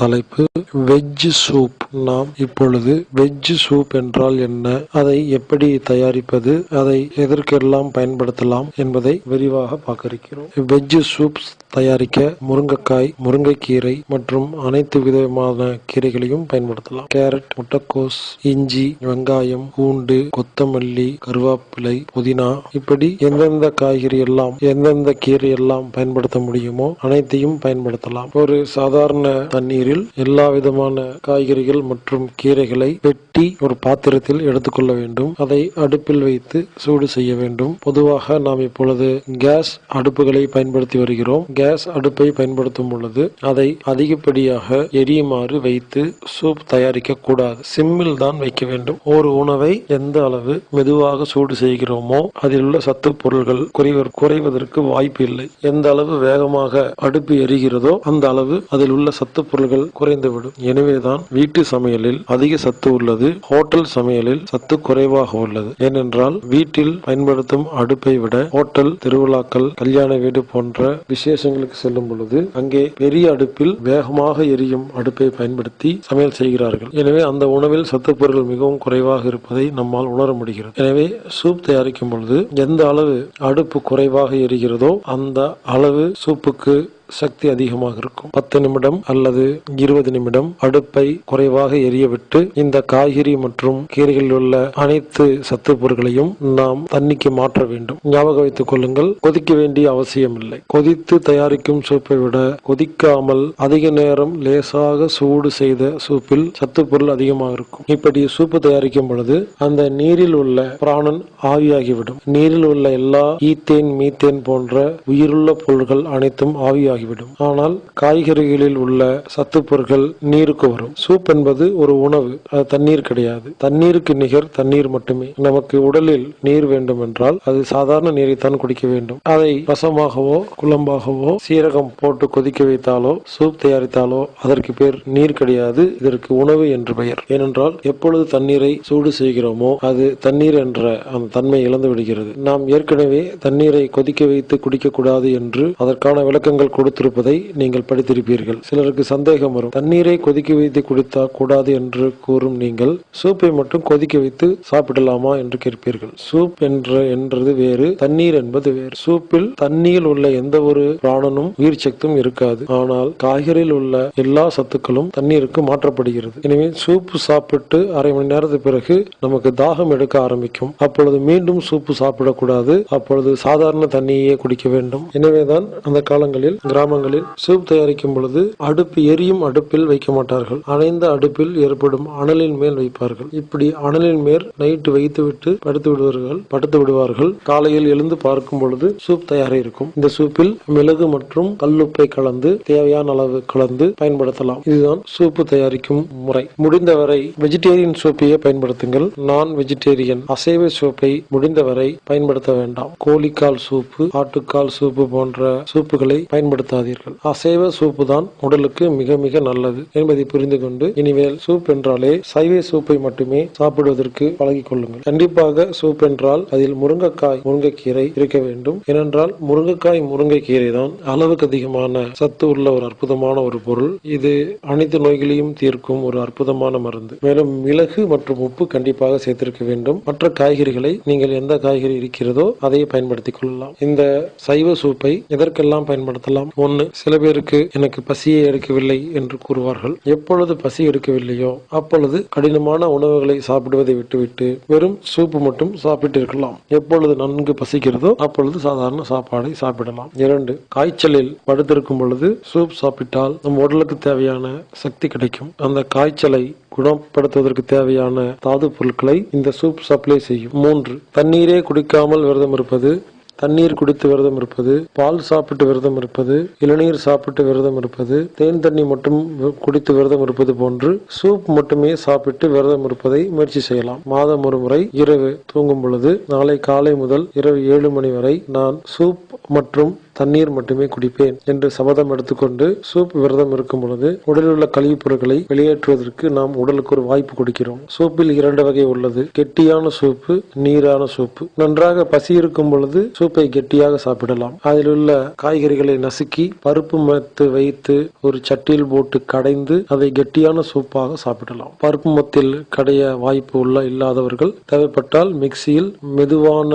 தலைப்பு veg soup. நாம் இப்பொழுது வெஜ் சூப் என்றால் என்ன? அதை எப்படி தயாரிப்பது? அதை எதற்கெல்லாம் பயன்படுத்தலாம் என்பதை விரிவாக பார்க்க இருக்கிறோம் வெஜ் சூப் தயாரிக்க முருங்கைக்காய் முருங்கைக்கீரை மற்றும் அனைத்து விதமான கீரைகளையும் பயன்படுத்தலாம். கேரட் முட்டைக்கோஸ் இஞ்சி வெங்காயம் பூண்டு கொத்தமல்லி கருவேப்பிலை புதினா இப்படி எந்தெந்த காய்கறி எல்லாம் எந்தெந்த கீரை எல்லாம் பயன்படுத்த முடியுமோ அனைத்தையும் பயன்படுத்தலாம். ஒரு சாதாரண தண்ணீர் நீரில் எல்லா விதமான காய்கறிகள் மற்றும் கீரைகளை வெட்டி ஒரு பாத்திரத்தில் எடுத்துக்கொள்ள வேண்டும். அதை அடுப்பில் வைத்து சூடு செய்ய வேண்டும். பொதுவாக நாம் இப்பொழுது கேஸ் அடுப்புகளை பயன்படுத்தி வருகிறோம். கேஸ் அடுப்பை பயன்படுத்தும் பொழுது அதை அதிகப்படியாக எரியுமாறு வைத்து சூப் தயாரிக்க கூடாது. சிம்மில் தான் வைக்க வேண்டும். ஒரு உணவை எந்த அளவு மெதுவாக சூடு செய்கிறோமோ அதில் உள்ள சத்து பொருள்கள் குறைவர் குறைவதற்கு வாய்ப்பு இல்லை. எந்த அளவு வேகமாக அடுப்பு எரிகிறதோ அந்த அளவு அதில் உள்ள சத்து பொருள்கள் குறைந்துவிடும். எனவேதான் வீட்டு சமையலில் அதிக சத்து உள்ளது. ஹோட்டல் சமையலில் சத்து குறைவாக உள்ளது. ஏனென்றால் வீட்டில் பயன்படுத்தும் அடுப்பை விட ஹோட்டல் திருவிழாக்கள் கல்யாண வீடு போன்ற விசேஷங்களுக்கு செல்லும் பொழுது அங்கே பெரிய அடுப்பில் வேகமாக எரியும் அடுப்பை பயன்படுத்தி சமையல் செய்கிறார்கள். எனவே அந்த உணவில் சத்து பொருட்கள் மிகவும் குறைவாக இருப்பதை நம்மால் உணர முடிகிறது. எனவே சூப் தயாரிக்கும் பொழுது எந்த அளவு அடுப்பு குறைவாக எரிகிறதோ அந்த அளவு சூப்புக்கு சக்தி அதிகமாக இருக்கும். பத்து நிமிடம் அல்லது இருபது நிமிடம் அடுப்பை குறைவாக எரியவிட்டு இந்த காய்கறி மற்றும் கீரைகளில் உள்ள அனைத்து சத்து பொருட்களையும் நாம் தண்ணிக்கு மாற்ற வேண்டும். ஞாபகம் வைத்துக் கொள்ளுங்கள் கொதிக்க வேண்டிய அவசியம் இல்லை கொதித்து தயாரிக்கும் சூப்பை விட கொதிக்காமல் அதிக நேரம் லேசாக சூடு செய்த சூப்பில் சத்து பொருள் அதிகமாக இருக்கும். இப்படி சூப்பு தயாரிக்கும் பொழுது அந்த நீரில் உள்ள பிராணன் ஆவியாகிவிடும். நீரில் உள்ள எல்லா ஈத்தேன் மீத்தேன் போன்ற உயிருள்ள பொருள்கள் அனைத்தும் ஆவியாகிவிடும் ஆனால் காய்கறிகளில் உள்ள சத்து பொருட்கள் நீருக்கு வரும். சூப் என்பது ஒரு உணவு அது தண்ணீர் கிடையாது. தண்ணீருக்கு நிகர் தண்ணீர் மட்டுமே. நமக்கு உடலில் நீர் வேண்டும் என்றால் அது சாதாரண நீரைத்தான் குடிக்க வேண்டும். அதை ரசமாகவோ குழம்பாகவோ சீரகம் போட்டு கொதிக்க வைத்தாலோ சூப் தயாரித்தாலோ அதற்கு பேர் நீர் கிடையாது. இதற்கு உணவு என்று பெயர். ஏனென்றால் எப்பொழுது தண்ணீரை சூடு செய்கிறோமோ அது தண்ணீர் என்ற அந்த தன்மை இழந்து விடுகிறது. நாம் ஏற்கனவே தண்ணீரை கொதிக்க வைத்து குடிக்கக்கூடாது என்று அதற்கான விளக்கங்கள் கொடுத்திருப்பதை நீங்கள் படித்திருப்பீர்கள். சிலருக்கு சந்தேகம் வரும். தண்ணீரை கொதிக்க வைத்து குடித்தா கூடாது என்று கூறும் நீங்கள் சூப்பை மட்டும் கொதிக்க வைத்து சாப்பிடலாமா என்று கேட்பீர்கள். சூப் என்ற என்றது வேறு தண்ணீர் என்பது வேறு. சூப்பில் தண்ணீரில் உள்ள எந்த ஒரு பிராணனும் உயிர் சக்தும் இருக்காது. ஆனால் காய்கறியில் உள்ள எல்லா சத்துக்களும் தண்ணீருக்கு மாற்றப்படுகிறது. எனவே சூப்பு சாப்பிட்டு அரை மணி நேரத்துக்கு பிறகு நமக்கு தாகம் எடுக்க ஆரம்பிக்கும். அப்பொழுது மீண்டும் சூப்பு சாப்பிடக்கூடாது. அப்பொழுது சாதாரண தண்ணியே குடிக்க வேண்டும். எனவேதான் அந்த காலங்களில் கிராமங்களில் சூப் தயாரிக்கும் பொழுது அடுப்பு எரியும் அடுப்பில் வைக்க மாட்டார்கள். அணைந்த அடுப்பில் ஏற்படும் அனலின் மேல் வைப்பார்கள். இப்படி அனலின் மேல் நைட்டு வைத்துவிட்டு படுத்து விடுவார்கள் படுத்து விடுவார்கள். காலையில் எழுந்து பார்க்கும் பொழுது சூப் தயாராக இருக்கும். இந்த சூப்பில் மிளகு மற்றும் கல்லுப்பை கலந்து தேவையான அளவு கலந்து பயன்படுத்தலாம். இதுதான் சூப்பு தயாரிக்கும் முறை. முடிந்தவரை வெஜிடேரியன் சூப்பையே பயன்படுத்துங்கள். நான் வெஜிடேரியன். அசைவ சூப்பை முடிந்தவரை பயன்படுத்த வேண்டாம். கோழிக்கால் சூப்பு ஆட்டுக்கால் சூப்பு போன்ற சூப்புகளை பயன்படுத்த பயன்படுத்தாதீர்கள். அசைவ சூப்பு தான் உடலுக்கு மிக மிக நல்லது என்பதை புரிந்து கொண்டு இனிமேல் சூப் என்றாலே சைவ சூப்பை மட்டுமே சாப்பிடுவதற்கு பழகிக் கொள்ளுங்கள். கண்டிப்பாக சூப் என்றால் அதில் முருங்கைக்காய் முருங்கைக்கீரை இருக்க வேண்டும். ஏனென்றால் முருங்கைக்காய் முருங்கைக்கீரை தான் அளவுக்கு அதிகமான சத்து உள்ள ஒரு அற்புதமான ஒரு பொருள். இது அனைத்து நோய்களையும் தீர்க்கும் ஒரு அற்புதமான மருந்து. மேலும் மிளகு மற்றும் உப்பு கண்டிப்பாக சேர்த்திருக்க வேண்டும். மற்ற காய்கறிகளை நீங்கள் எந்த காய்கறி இருக்கிறதோ அதை பயன்படுத்திக் கொள்ளலாம். இந்த சைவ சூப்பை எதற்கெல்லாம் பயன்படுத்தலாம்? ஒன்று சில பேருக்கு எனக்கு பசியே எடுக்கவில்லை என்று கூறுவார்கள். எப்பொழுது பசி எடுக்கவில்லையோ அப்பொழுது கடினமான உணவுகளை சாப்பிடுவதை விட்டுவிட்டு வெறும் சூப்பு மட்டும் சாப்பிட்டு இருக்கலாம். எப்பொழுது நன்கு பசிக்கிறதோ அப்பொழுது சாதாரண சாப்பாடை சாப்பிடலாம். இரண்டு காய்ச்சலில் படுத்திருக்கும் பொழுது சூப் சாப்பிட்டால் நம் உடலுக்கு தேவையான சக்தி கிடைக்கும். அந்த காய்ச்சலை குணப்படுத்துவதற்கு தேவையான தாது பொருட்களை இந்த சூப் சப்ளை செய்யும். மூன்று தண்ணீரே குடிக்காமல் விரதம் இருப்பது தண்ணீர் குடித்து விரதம் இருப்பது பால் சாப்பிட்டு விரதம் இருப்பது இளநீர் சாப்பிட்டு விரதம் இருப்பது தேன் தண்ணி மட்டும் குடித்து விரதம் இருப்பது போன்று சூப் மட்டுமே சாப்பிட்டு விரதம் இருப்பதை முயற்சி செய்யலாம். மாதம் ஒரு முறை இரவு தூங்கும் பொழுது நாளை காலை முதல் இரவு ஏழு மணி வரை நான் சூப் மற்றும் தண்ணீர் மட்டுமே குடிப்பேன் என்று சபதம் எடுத்துக்கொண்டு சூப் விரதம் இருக்கும் பொழுது உடலில் உள்ள கழிவுப் பொருட்களை வெளியேற்றுவதற்கு நாம் உடலுக்கு ஒரு வாய்ப்பு கொடுக்கிறோம். சூப்பில் இரண்டு வகை உள்ளது. கெட்டியான சூப்பு நீரான சூப்பு. நன்றாக பசி இருக்கும் பொழுது சூப்பை கெட்டியாக சாப்பிடலாம். அதில் உள்ள காய்கறிகளை நசுக்கி பருப்பு மத்து வைத்து ஒரு சட்டியில் போட்டு கடைந்து அதை கெட்டியான சூப்பாக சாப்பிடலாம். பருப்பு மத்தில் கடைய வாய்ப்பு உள்ள இல்லாதவர்கள் தேவைப்பட்டால் மிக்சியில் மெதுவான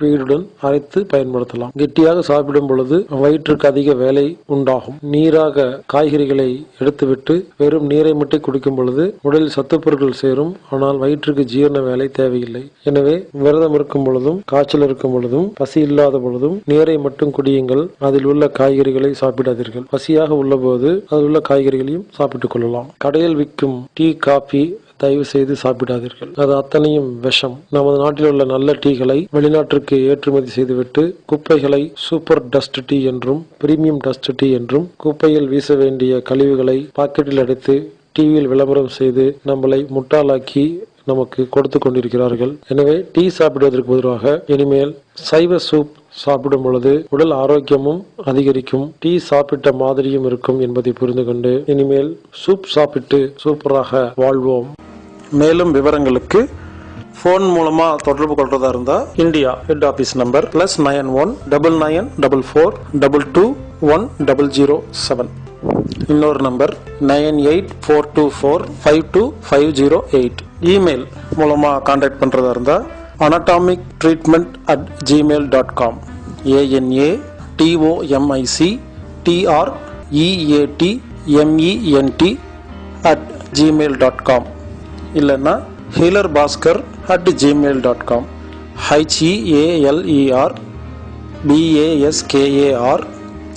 பீடுடன் அரைத்து பயன்படுத்தலாம். கெட்டியாக சாப்பிடும் பொழுது வயிற்றுக்கு அதிக வேலை உண்டாகும். நீராக காய்கறிகளை எடுத்துவிட்டு வெறும் நீரை மட்டும் குடிக்கும் பொழுது உடலில் சத்துப்பொருட்கள் சேரும். ஆனால் வயிற்றுக்கு ஜீரண வேலை தேவையில்லை. எனவே விரதம் இருக்கும் பொழுதும் காய்ச்சல் இருக்கும் பொழுதும் பசி இல்லாத பொழுதும் நீரை மட்டும் குடியுங்கள். அதில் உள்ள காய்கறிகளை சாப்பிடாதீர்கள். பசியாக உள்ளபோது அதில் உள்ள காய்கறிகளையும் சாப்பிட்டுக் கொள்ளலாம். கடையில் விற்கும் டீ காபி தயவு செய்து சாப்பிடாதீர்கள். அது அத்தனையும் விஷம். நமது நாட்டில் உள்ள நல்ல டீகளை வெளிநாட்டிற்கு ஏற்றுமதி செய்துவிட்டு குப்பைகளை சூப்பர் டஸ்ட் டீ என்றும் பிரீமியம் டஸ்ட் டீ என்றும் குப்பையில் வீச வேண்டிய கழிவுகளை பாக்கெட்டில் அடைத்து டிவியில் விளம்பரம் செய்து நம்மளை முட்டாளாக்கி நமக்கு கொடுத்து கொண்டிருக்கிறார்கள். எனவே டீ சாப்பிடுவதற்கு பதிலாக இனிமேல் சைவ சூப் சாப்பிடும் பொழுது உடல் ஆரோக்கியமும் அதிகரிக்கும். டீ சாப்பிட்ட மாதிரியும் இருக்கும் என்பதை புரிந்து கொண்டு இனிமேல் சூப் சாப்பிட்டு சூப்பராக வாழ்வோம். மேலும் விவரங்களுக்கு ஃபோன் மூலமா தொடர்பு கொள்றதா இருந்தா India head office number plus nine one double nine double four double two one double zero seven இன்னொரு number nine eight four two four five two five zero eight email மூலமா கான்டாக்ட் பண்றதா இருந்தா anatomic treatment at Gmail dot com A N A T O M I C T R E A T M E N T at Gmail dot com இல்லைன்னா healer Bhaskar at Gmail dot com H E A L E R B A S K A R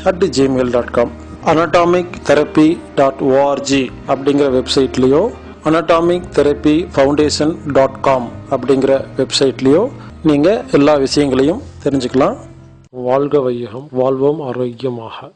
at Gmail dot com anatomic therapy dot O R G அப்படிங்கிற வெப்சைட்லேயோ anatomic therapy foundation dot com அப்படிங்கிற வெப்சைட்லேயோ நீங்கள் எல்லா விஷயங்களையும் தெரிஞ்சுக்கலாம். வாழ்க வையகம் வாழ்வோம் ஆரோக்கியமாக.